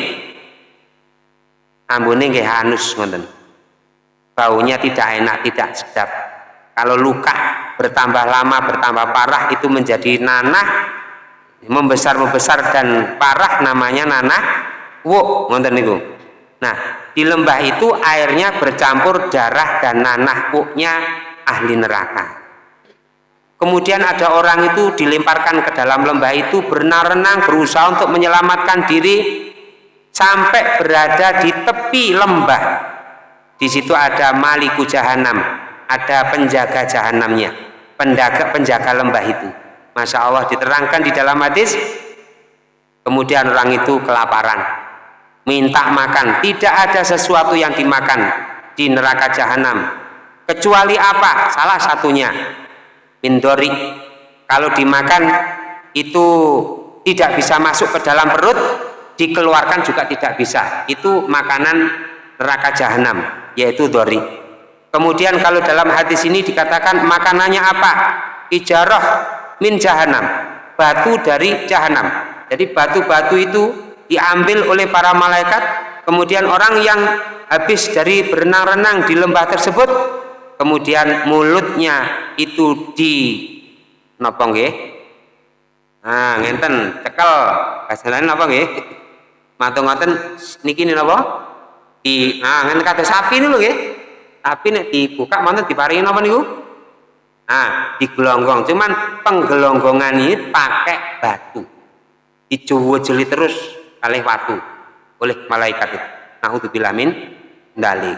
ambune nggih hanus ngoten. Baunya tidak enak, tidak sedap. Kalau luka bertambah lama, bertambah parah itu menjadi nanah, membesar-membesar dan parah namanya nanah wuk, ngonten niku. Nah, di lembah itu airnya bercampur darah dan nanah wuknya ahli neraka. Kemudian ada orang itu dilemparkan ke dalam lembah itu berenang-renang berusaha untuk menyelamatkan diri sampai berada di tepi lembah di situ ada maliku jahanam, ada penjaga jahanamnya, penjaga penjaga lembah itu. Masya Allah diterangkan di dalam hadis. Kemudian orang itu kelaparan, minta makan. Tidak ada sesuatu yang dimakan di neraka jahanam. Kecuali apa? Salah satunya mindori. Kalau dimakan itu tidak bisa masuk ke dalam perut, dikeluarkan juga tidak bisa. Itu makanan neraka jahanam yaitu dori kemudian kalau dalam hadis ini dikatakan makanannya apa? Ijarah min jahanam batu dari jahanam jadi batu-batu itu diambil oleh para malaikat kemudian orang yang habis dari berenang-renang di lembah tersebut kemudian mulutnya itu di nopong nggih. Nah ngenten cekel. Bahasa lain apa nggih. Matung ngoten niki napa? Di nah ngene kata sapi niku nggih tapi nek dibuka manten diparingi napa niku? Nah digelonggong cuman penggelonggongan ini pakai batu. Dicuwujeli terus oleh watu oleh malaikat itu. Naudzubillah min ndali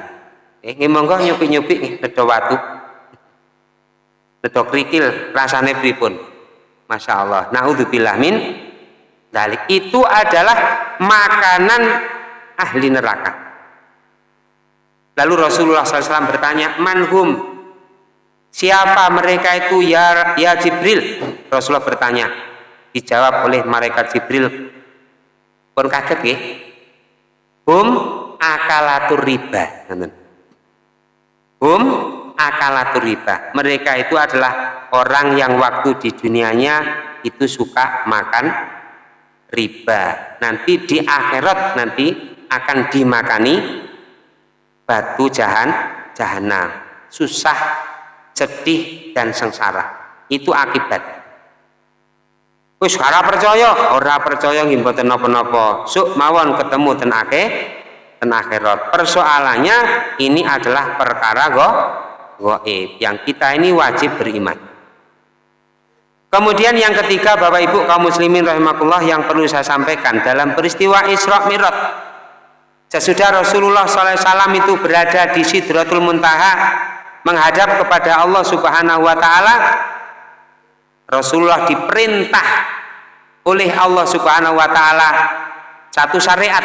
eh nggih monggo nyupi-nyupi nggih nedha watu. Nedha krikil rasane pripun? Masya Allah naudzubillah min dalik. Itu adalah makanan ahli neraka lalu Rasulullah SAW bertanya manhum siapa mereka itu ya, ya Jibril? Rasulullah bertanya. Dijawab oleh malaikat Jibril. Pun kaget ya hum akalatur riba. Hum akalatur riba. Mereka itu adalah orang yang waktu di dunianya itu suka makan riba. Nanti di akhirat nanti akan dimakani batu jahan jahanam. Susah sedih dan sengsara. Itu akibat. Wis ora percaya. Ora percaya nggih mboten napa-napa. Suk mawon ketemu ten akeh ten akhirat. Persoalannya ini adalah perkara go goib. Yang kita ini wajib beriman. Kemudian yang ketiga Bapak Ibu kaum muslimin rahimakumullah yang perlu saya sampaikan dalam peristiwa Isra Mi'raj. Sesudah Rasulullah SAW itu berada di Sidratul Muntaha menghadap kepada Allah Subhanahu wa taala Rasulullah diperintah oleh Allah Subhanahu wa taala satu syariat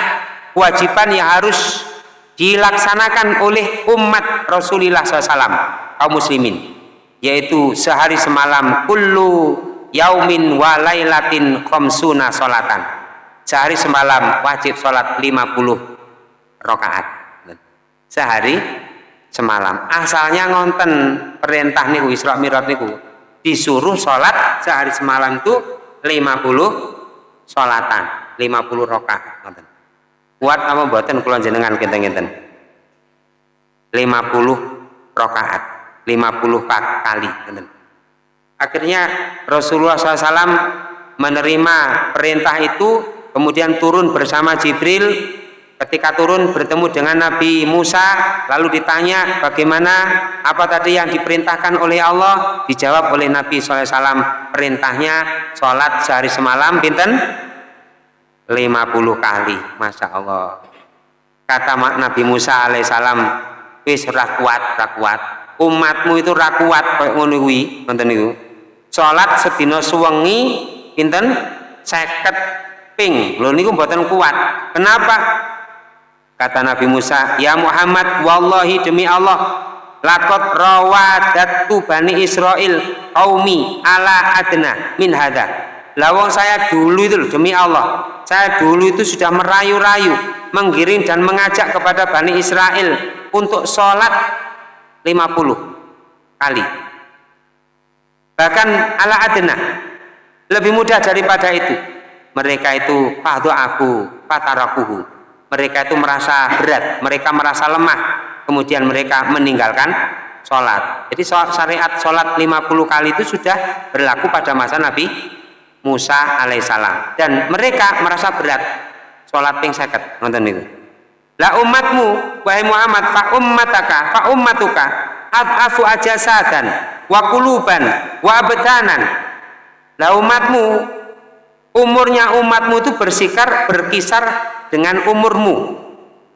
kewajiban yang harus dilaksanakan oleh umat Rasulullah SAW kaum muslimin yaitu sehari semalam kullu yaumin wa lailatin khamsuna sehari semalam wajib sholat 50 rakaat. Sehari semalam. Asalnya ngonten perintah niku Isra Mi'raj niku disuruh sholat sehari semalam itu 50 sholatan 50 rakaat ngonten. Kuat apa mboten kula jenengan kinten-kinten 50 rakaat 50 kali akhirnya Rasulullah SAW menerima perintah itu kemudian turun bersama Jibril ketika turun bertemu dengan Nabi Musa lalu ditanya bagaimana? Apa tadi yang diperintahkan oleh Allah? Dijawab oleh Nabi SAW perintahnya sholat sehari semalam pinten? 50 kali Masya Allah. Kata Nabi Musa alaihissalam wis rakuat rakuat umatmu itu rakuat kayak niku. Salat sedina suwengi pinten? 50 ping. Lho niku mboten kuat. Kenapa kata Nabi Musa ya Muhammad wallahi demi Allah lakot rawadatu bani Israel qaumi ala adna min hada lawang saya dulu itu demi Allah saya dulu itu sudah merayu-rayu menggiring dan mengajak kepada Bani Israel untuk sholat 50 kali. Bahkan ala adna lebih mudah daripada itu. Mereka itu fahdu aku fatarakuhu mereka itu merasa berat mereka merasa lemah. Kemudian mereka meninggalkan sholat. Jadi syariat sholat 50 kali itu sudah berlaku pada masa Nabi Musa alaihissalam. Dan mereka merasa berat. Sholat ping seket nonton itu. La umatmu wahai Muhammad fa ummataka fa ummatuka ad'afu ajasadan wa kuluban wa abdanan. La umatmu umurnya umatmu itu bersikar berkisar dengan umurmu.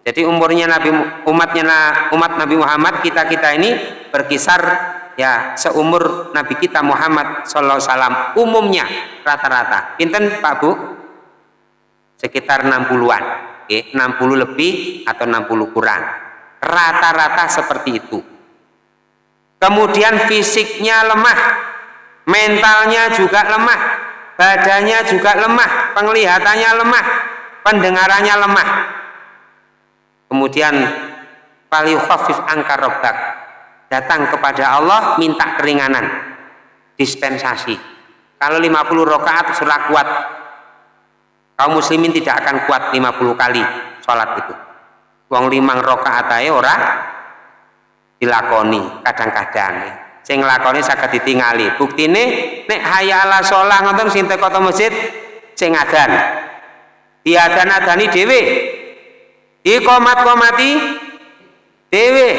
Jadi umurnya Nabi umatnya umat Nabi Muhammad kita kita ini berkisar ya seumur Nabi kita Muhammad Alaihi Wasallam umumnya rata-rata. Pinten Pak Bu? Sekitar 60-an. Oke, 60 lebih atau 60 kurang. Rata-rata seperti itu. Kemudian fisiknya lemah, mentalnya juga lemah, badannya juga lemah, penglihatannya lemah, pendengarannya lemah. Kemudian khafif angkar robbak datang kepada Allah minta keringanan dispensasi. Kalau 50 rakaat surah kuat. Kaum muslimin tidak akan kuat 50 kali sholat itu. Wong limang rokaat aja ora dilakoni kadang-kadang sing nglakoni saged ditingali. Buktine nek hayya ala sholat ngoten sing teko masjid sing adan diadan-adani dhewe. Dikomat-komati dhewe.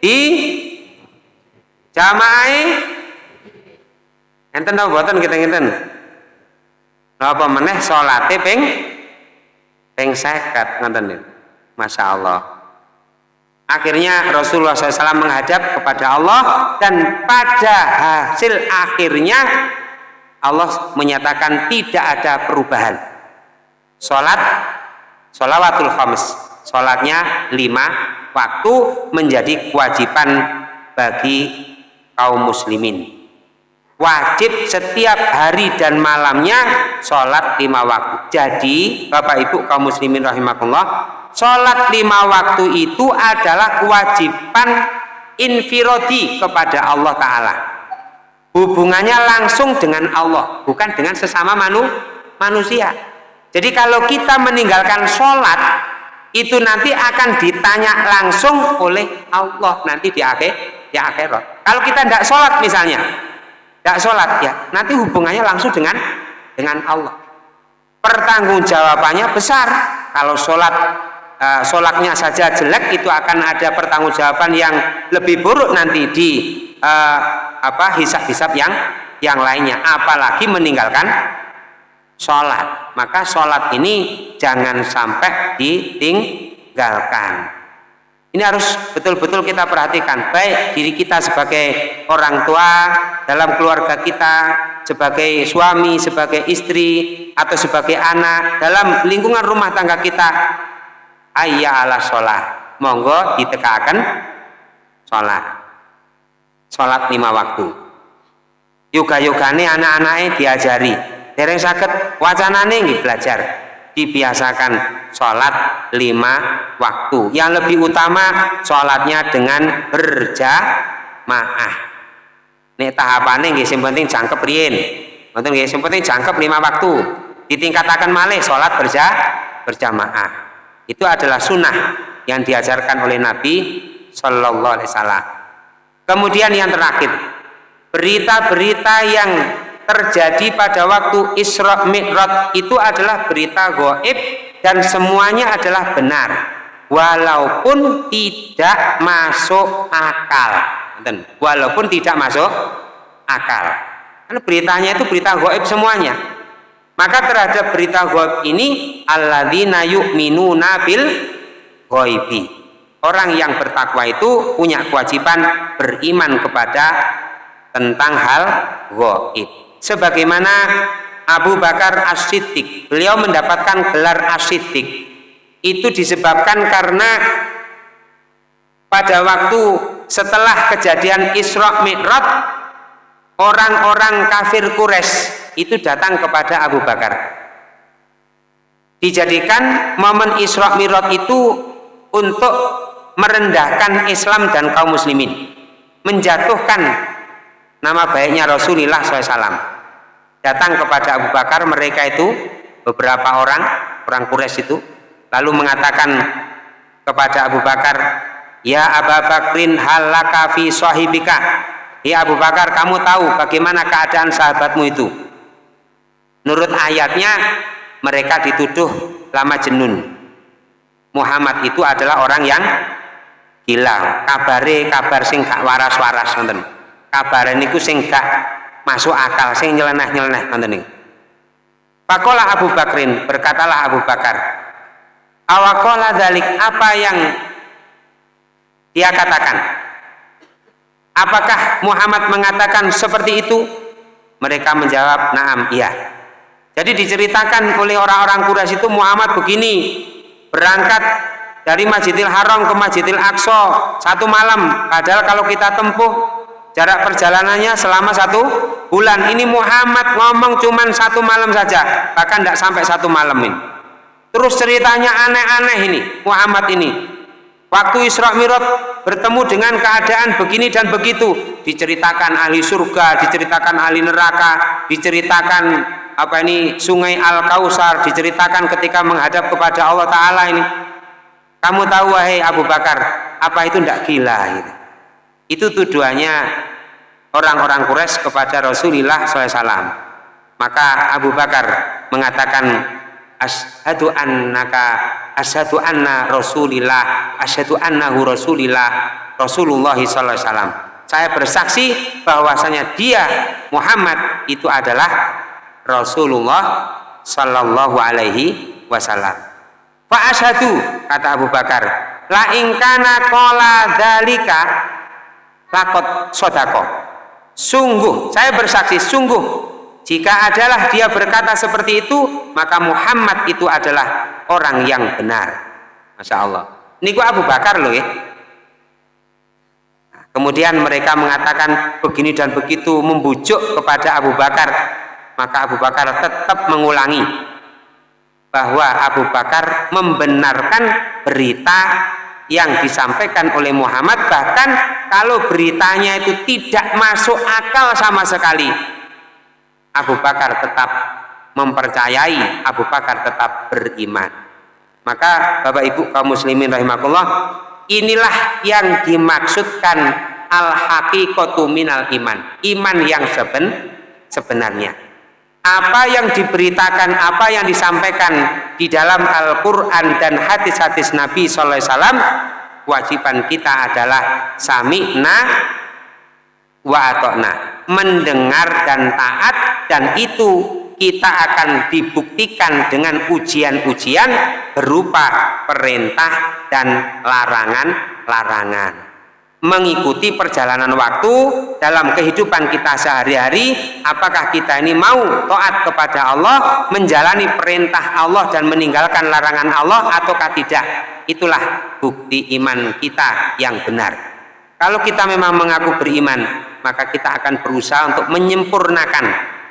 Di jamaai enten apa boten kita ngeten apa meneh salate ping ping 50 ngoten Masya Allah akhirnya Rasulullah SAW menghadap kepada Allah dan pada hasil akhirnya Allah menyatakan tidak ada perubahan. Sholat sholawatul khams sholatnya lima waktu menjadi kewajiban bagi kaum muslimin wajib setiap hari dan malamnya sholat lima waktu. Jadi bapak ibu kaum muslimin rahimahullah sholat lima waktu itu adalah kewajiban infirodi kepada Allah Ta'ala. Hubungannya langsung dengan Allah bukan dengan sesama manu, manusia. Jadi kalau kita meninggalkan sholat itu nanti akan ditanya langsung oleh Allah nanti di akhir di akhirat. Kalau kita tidak sholat misalnya tidak sholat ya. Nanti hubungannya langsung dengan dengan Allah. Pertanggungjawabannya besar. Kalau sholat uh, sholatnya saja jelek itu akan ada pertanggungjawaban yang lebih buruk nanti di uh, apa hisab-hisab yang yang lainnya. Apalagi meninggalkan sholat. Maka sholat ini jangan sampai ditinggalkan ini harus betul-betul kita perhatikan. Baik diri kita sebagai orang tua dalam keluarga kita sebagai suami, sebagai istri atau sebagai anak dalam lingkungan rumah tangga kita. Ayya ala sholat monggo ditekakan sholat sholat lima waktu. Yoga-yogane anak-anaknya diajari. Dereng sakit wacanane belajar dibiasakan sholat lima waktu. Yang lebih utama sholatnya dengan berjamaah. Nek tahapannya sing penting jangkep nggih sing penting jangkep lima waktu. Ditingkatakan malih sholat berja berjamaah. Itu adalah sunnah yang diajarkan oleh Nabi Shallallahu Alaihi Wasallam. Kemudian yang terakhir, berita-berita yang terjadi pada waktu Isra Mi'raj itu adalah berita goib dan semuanya adalah benar walaupun tidak masuk akal. Walaupun tidak masuk akal. Karena beritanya itu berita goib semuanya. Maka terhadap berita goib ini alladzina yu'minuna bil goibi orang yang bertakwa itu punya kewajiban beriman kepada tentang hal goib sebagaimana Abu Bakar As-Siddiq. Beliau mendapatkan gelar As-Siddiq. Itu disebabkan karena pada waktu setelah kejadian Isra Mi'raj orang-orang kafir Quraisy itu datang kepada Abu Bakar. Dijadikan momen Isra Mi'raj itu untuk merendahkan Islam dan kaum muslimin. Menjatuhkan nama baiknya Rasulullah SAW datang kepada Abu Bakar mereka itu beberapa orang orang Quraisy itu lalu mengatakan kepada Abu Bakar ya Abu Bakrin halaka fi sahibika? Ya Abu Bakar kamu tahu bagaimana keadaan sahabatmu itu? Menurut ayatnya mereka dituduh lama jenun Muhammad itu adalah orang yang hilang kabare kabar sing gak waras-waras nonton kabare niku sing gak masuk akal sing nyeleneh-nyeleneh nonton niku. Pakola Abu Bakrin berkatalah Abu Bakar awakola dalik apa yang dia katakan? Apakah Muhammad mengatakan seperti itu? Mereka menjawab naam iya. Jadi diceritakan oleh orang-orang Quraisy itu Muhammad begini berangkat dari Masjidil Haram ke Masjidil Aqsa satu malam. Padahal kalau kita tempuh jarak perjalanannya selama satu bulan. Ini Muhammad ngomong cuman satu malam saja. Bahkan tidak sampai satu malam ini. Terus ceritanya aneh-aneh ini Muhammad ini. Waktu Isra Mi'raj bertemu dengan keadaan begini dan begitu. Diceritakan ahli surga diceritakan ahli neraka diceritakan apa ini sungai Al Kausar diceritakan ketika menghadap kepada Allah Ta'ala ini. Kamu tahu wahai Abu Bakar, apa itu tidak gila? Gitu. Itu tuduhannya orang-orang Quraisy kepada Rasulullah SAW. Maka Abu Bakar mengatakan, asyhadu annaka asyhadu anna rasulillah asyhadu annahu rasulillah Rasulullah sallallahu alaihi saya bersaksi bahwasanya dia Muhammad itu adalah Rasulullah sallallahu alaihi wasallam fa asyhadu kata Abu Bakar la ingkana qala dalika lakot sodako sungguh saya bersaksi sungguh jika adalah dia berkata seperti itu, maka Muhammad itu adalah orang yang benar. Masya Allah. Ini gua Abu Bakar loh ya. Kemudian mereka mengatakan begini dan begitu membujuk kepada Abu Bakar. Maka Abu Bakar tetap mengulangi bahwa Abu Bakar membenarkan berita yang disampaikan oleh Muhammad bahkan kalau beritanya itu tidak masuk akal sama sekali Abu Bakar tetap mempercayai Abu Bakar tetap beriman. Maka Bapak Ibu kaum muslimin rahimakumullah inilah yang dimaksudkan al haqiqatu minal iman iman yang seben sebenarnya apa yang diberitakan apa yang disampaikan di dalam Al-Quran dan hadis-hadis Nabi SAW wajiban kita adalah sami'na wa atokna mendengar dan taat dan itu kita akan dibuktikan dengan ujian-ujian berupa perintah dan larangan-larangan mengikuti perjalanan waktu dalam kehidupan kita sehari-hari. Apakah kita ini mau taat kepada Allah menjalani perintah Allah dan meninggalkan larangan Allah ataukah tidak? Itulah bukti iman kita yang benar. Kalau kita memang mengaku beriman maka kita akan berusaha untuk menyempurnakan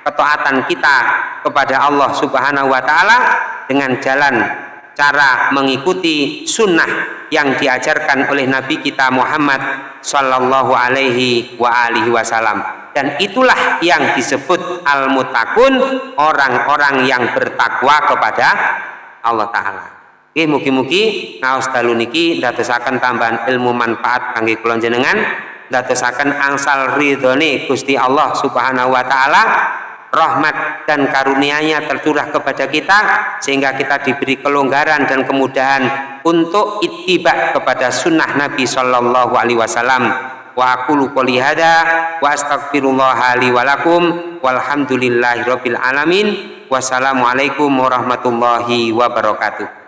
ketaatan kita kepada Allah Subhanahu wa taala dengan jalan cara mengikuti sunnah yang diajarkan oleh Nabi kita Muhammad Sallallahu Alaihi wa alihi Wasallam. Dan itulah yang disebut al-mutakun orang-orang yang bertakwa kepada Allah Ta'ala. Oke, mugi-mugi ngaos dalu niki ndadosaken tambahan ilmu manfaat kangge kula jenengan dadosaken angsal ridhone Gusti Allah Subhanahu wa taala rahmat dan karunia-Nya tercurah kepada kita sehingga kita diberi kelonggaran dan kemudahan untuk ittiba kepada sunnah Nabi Shallallahu Alaihi Wasallam. Wa aqulu qouli hada wa astaghfirullah li wa lakum walhamdulillahirabbil alamin. Wassalamualaikum warahmatullahi wabarakatuh